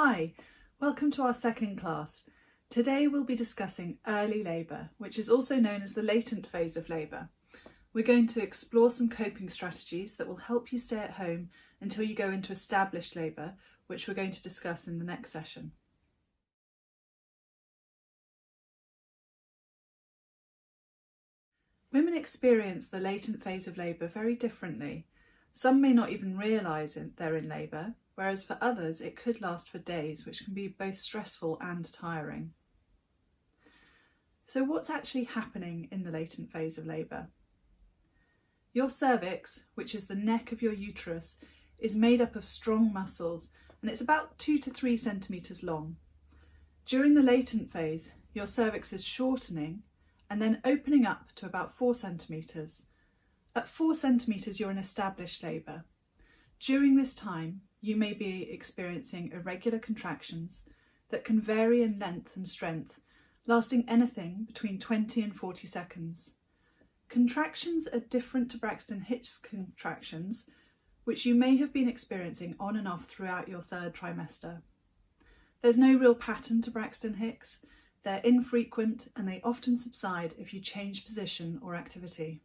Hi, welcome to our second class. Today we'll be discussing early labour, which is also known as the latent phase of labour. We're going to explore some coping strategies that will help you stay at home until you go into established labour, which we're going to discuss in the next session. Women experience the latent phase of labour very differently. Some may not even realise they're in labour, whereas for others it could last for days, which can be both stressful and tiring. So what's actually happening in the latent phase of labour? Your cervix, which is the neck of your uterus, is made up of strong muscles and it's about two to three centimetres long. During the latent phase, your cervix is shortening and then opening up to about four centimetres. At four centimetres, you're in established labour. During this time, you may be experiencing irregular contractions that can vary in length and strength, lasting anything between 20 and 40 seconds. Contractions are different to Braxton Hicks contractions, which you may have been experiencing on and off throughout your third trimester. There's no real pattern to Braxton Hicks, they're infrequent and they often subside if you change position or activity.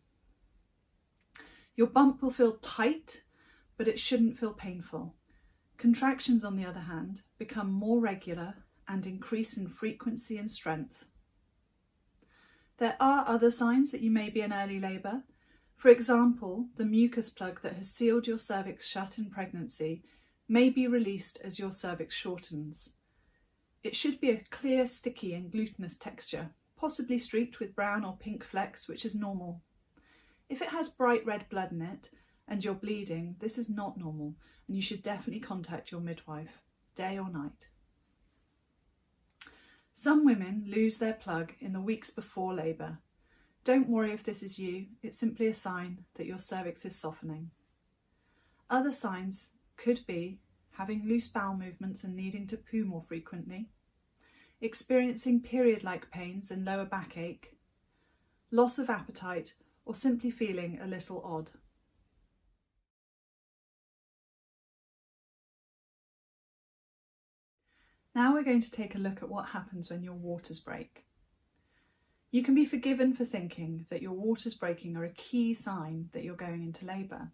Your bump will feel tight, but it shouldn't feel painful. Contractions, on the other hand, become more regular and increase in frequency and strength. There are other signs that you may be in early labour. For example, the mucus plug that has sealed your cervix shut in pregnancy may be released as your cervix shortens. It should be a clear, sticky and glutinous texture, possibly streaked with brown or pink flecks, which is normal. If it has bright red blood in it and you're bleeding, this is not normal and you should definitely contact your midwife, day or night. Some women lose their plug in the weeks before labour. Don't worry if this is you, it's simply a sign that your cervix is softening. Other signs could be having loose bowel movements and needing to poo more frequently, experiencing period-like pains and lower backache, loss of appetite or simply feeling a little odd. Now we're going to take a look at what happens when your waters break. You can be forgiven for thinking that your waters breaking are a key sign that you're going into labour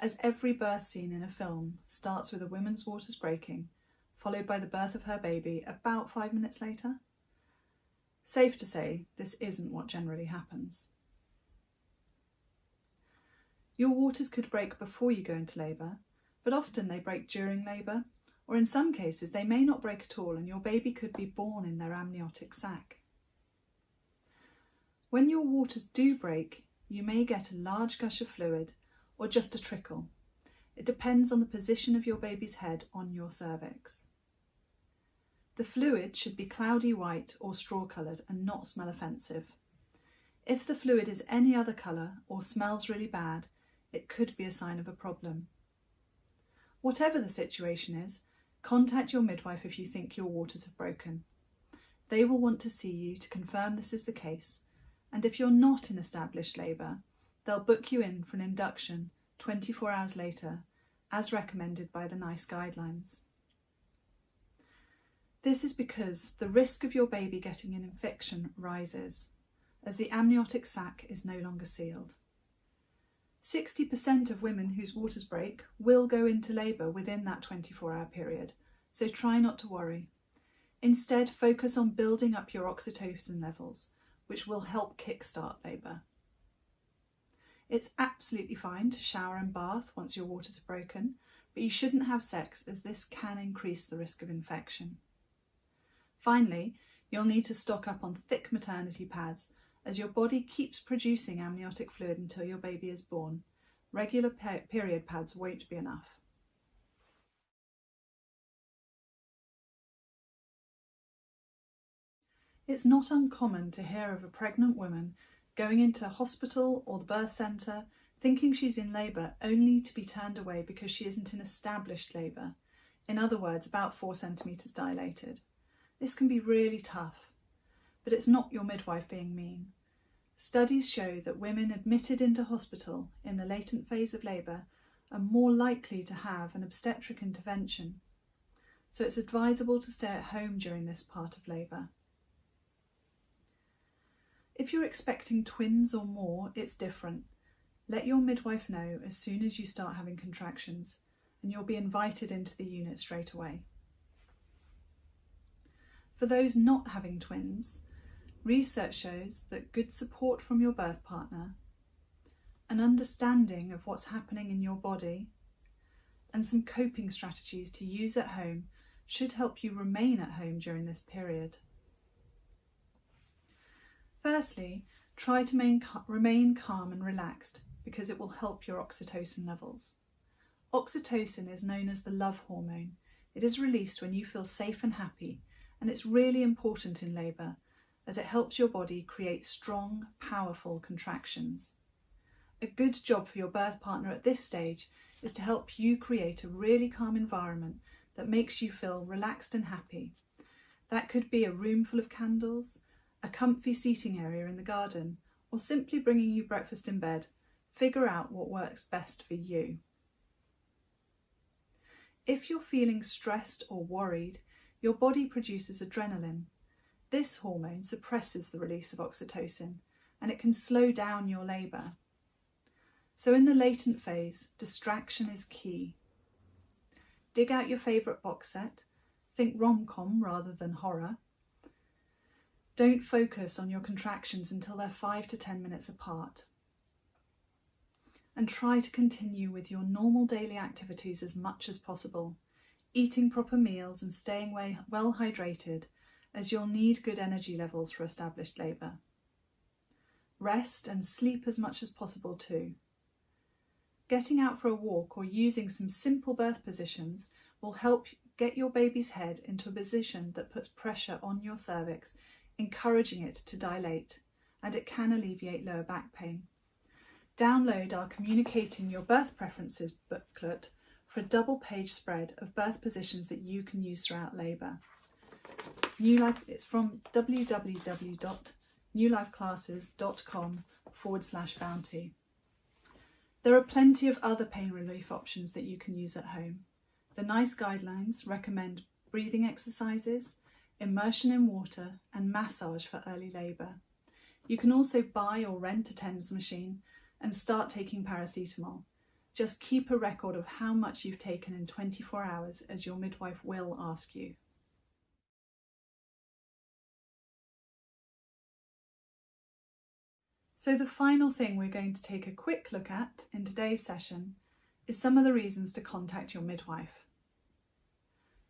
as every birth scene in a film starts with a woman's waters breaking, followed by the birth of her baby about five minutes later. Safe to say, this isn't what generally happens. Your waters could break before you go into labour, but often they break during labour, or in some cases they may not break at all and your baby could be born in their amniotic sac. When your waters do break, you may get a large gush of fluid or just a trickle. It depends on the position of your baby's head on your cervix. The fluid should be cloudy white or straw coloured and not smell offensive. If the fluid is any other colour or smells really bad, it could be a sign of a problem. Whatever the situation is, contact your midwife if you think your waters have broken. They will want to see you to confirm this is the case, and if you're not in established labour, They'll book you in for an induction 24 hours later, as recommended by the NICE guidelines. This is because the risk of your baby getting an infection rises as the amniotic sac is no longer sealed. 60% of women whose waters break will go into labour within that 24 hour period, so try not to worry. Instead, focus on building up your oxytocin levels, which will help kickstart labour. It's absolutely fine to shower and bath once your waters are broken, but you shouldn't have sex as this can increase the risk of infection. Finally, you'll need to stock up on thick maternity pads as your body keeps producing amniotic fluid until your baby is born. Regular per period pads won't be enough. It's not uncommon to hear of a pregnant woman going into a hospital or the birth centre, thinking she's in labour only to be turned away because she isn't in established labour, in other words, about four centimetres dilated. This can be really tough, but it's not your midwife being mean. Studies show that women admitted into hospital in the latent phase of labour are more likely to have an obstetric intervention. so it's advisable to stay at home during this part of labour. If you're expecting twins or more, it's different. Let your midwife know as soon as you start having contractions and you'll be invited into the unit straight away. For those not having twins, research shows that good support from your birth partner, an understanding of what's happening in your body, and some coping strategies to use at home should help you remain at home during this period. Firstly, try to remain calm and relaxed because it will help your oxytocin levels. Oxytocin is known as the love hormone. It is released when you feel safe and happy, and it's really important in labour as it helps your body create strong, powerful contractions. A good job for your birth partner at this stage is to help you create a really calm environment that makes you feel relaxed and happy. That could be a room full of candles, a comfy seating area in the garden, or simply bringing you breakfast in bed. Figure out what works best for you. If you're feeling stressed or worried, your body produces adrenaline. This hormone suppresses the release of oxytocin and it can slow down your labour. So in the latent phase, distraction is key. Dig out your favourite box set, think rom-com rather than horror, don't focus on your contractions until they're 5 to 10 minutes apart. And try to continue with your normal daily activities as much as possible, eating proper meals and staying well hydrated as you'll need good energy levels for established labour. Rest and sleep as much as possible too. Getting out for a walk or using some simple birth positions will help get your baby's head into a position that puts pressure on your cervix encouraging it to dilate, and it can alleviate lower back pain. Download our Communicating Your Birth Preferences booklet for a double page spread of birth positions that you can use throughout labour. New Life, it's from www.newlifeclasses.com forward slash bounty. There are plenty of other pain relief options that you can use at home. The NICE guidelines recommend breathing exercises, immersion in water and massage for early labour. You can also buy or rent a TENS machine and start taking paracetamol. Just keep a record of how much you've taken in 24 hours as your midwife will ask you. So the final thing we're going to take a quick look at in today's session is some of the reasons to contact your midwife.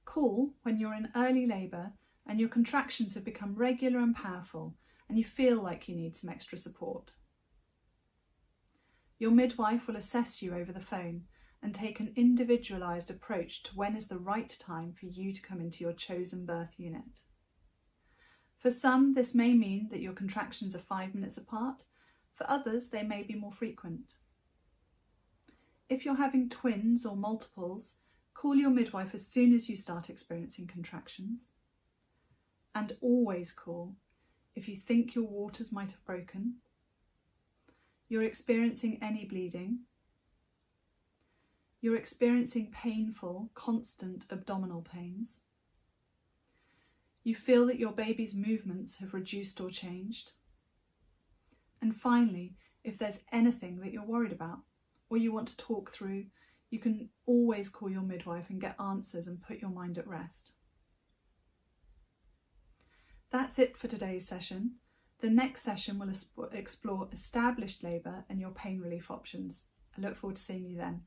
Call when you're in early labour and your contractions have become regular and powerful and you feel like you need some extra support. Your midwife will assess you over the phone and take an individualised approach to when is the right time for you to come into your chosen birth unit. For some, this may mean that your contractions are five minutes apart. For others, they may be more frequent. If you're having twins or multiples, call your midwife as soon as you start experiencing contractions and always call if you think your waters might have broken, you're experiencing any bleeding, you're experiencing painful, constant abdominal pains, you feel that your baby's movements have reduced or changed, and finally, if there's anything that you're worried about or you want to talk through, you can always call your midwife and get answers and put your mind at rest. That's it for today's session. The next session will explore established labour and your pain relief options. I look forward to seeing you then.